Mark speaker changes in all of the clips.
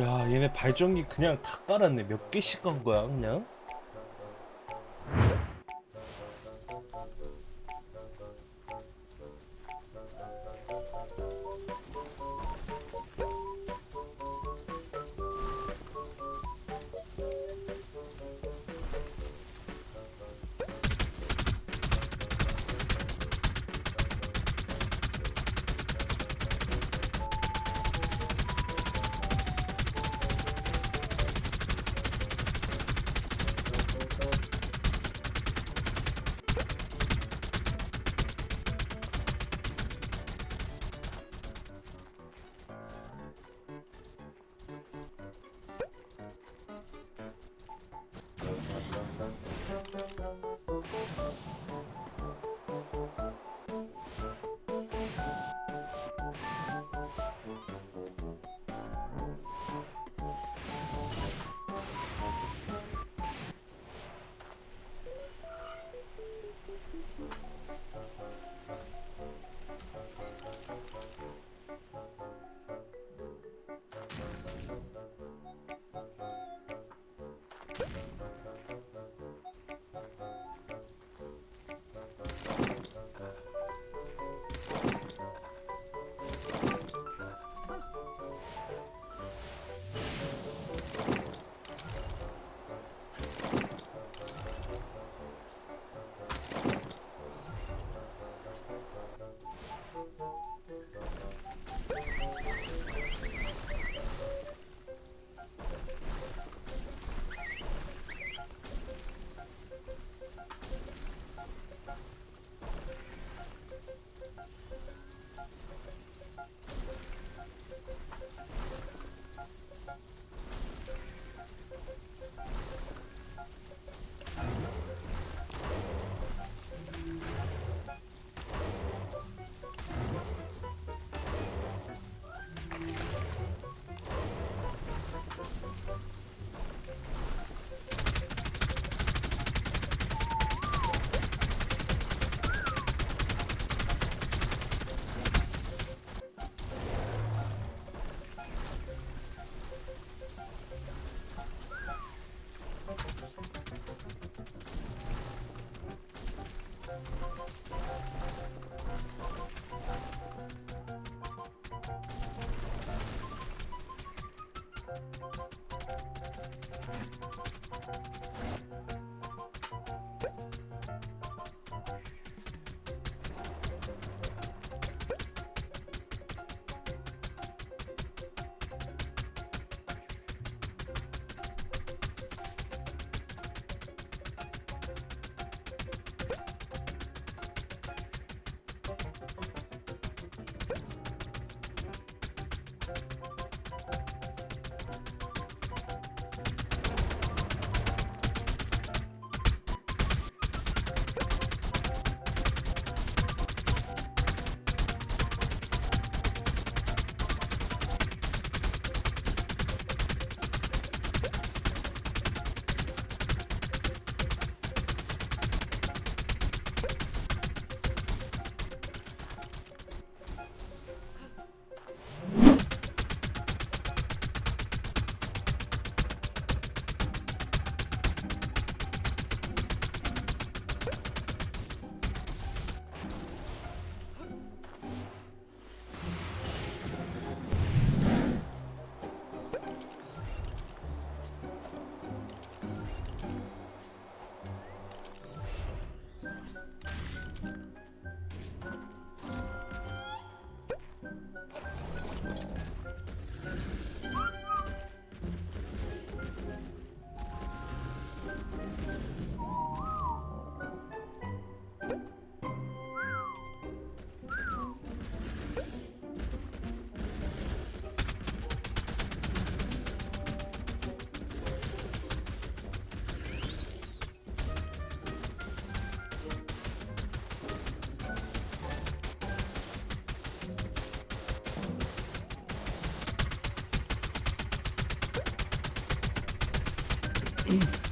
Speaker 1: 야 얘네 발전기 그냥 다 깔았네. 몇 개씩 간 거야 그냥 Mm-hmm.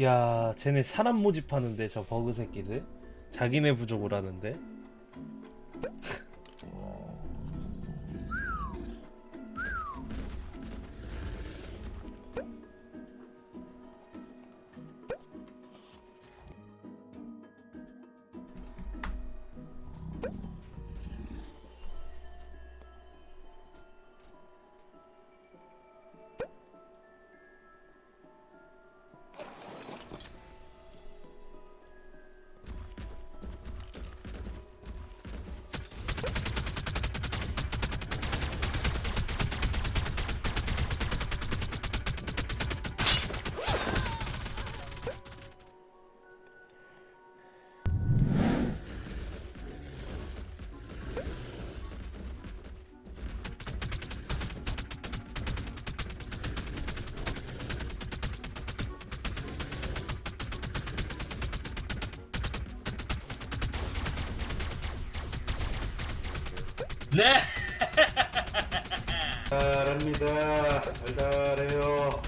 Speaker 1: 야, 쟤네 사람 모집하는데 저 버그 새끼들. 자기네 부족을 하는데.
Speaker 2: 달달합니다. 달달해요.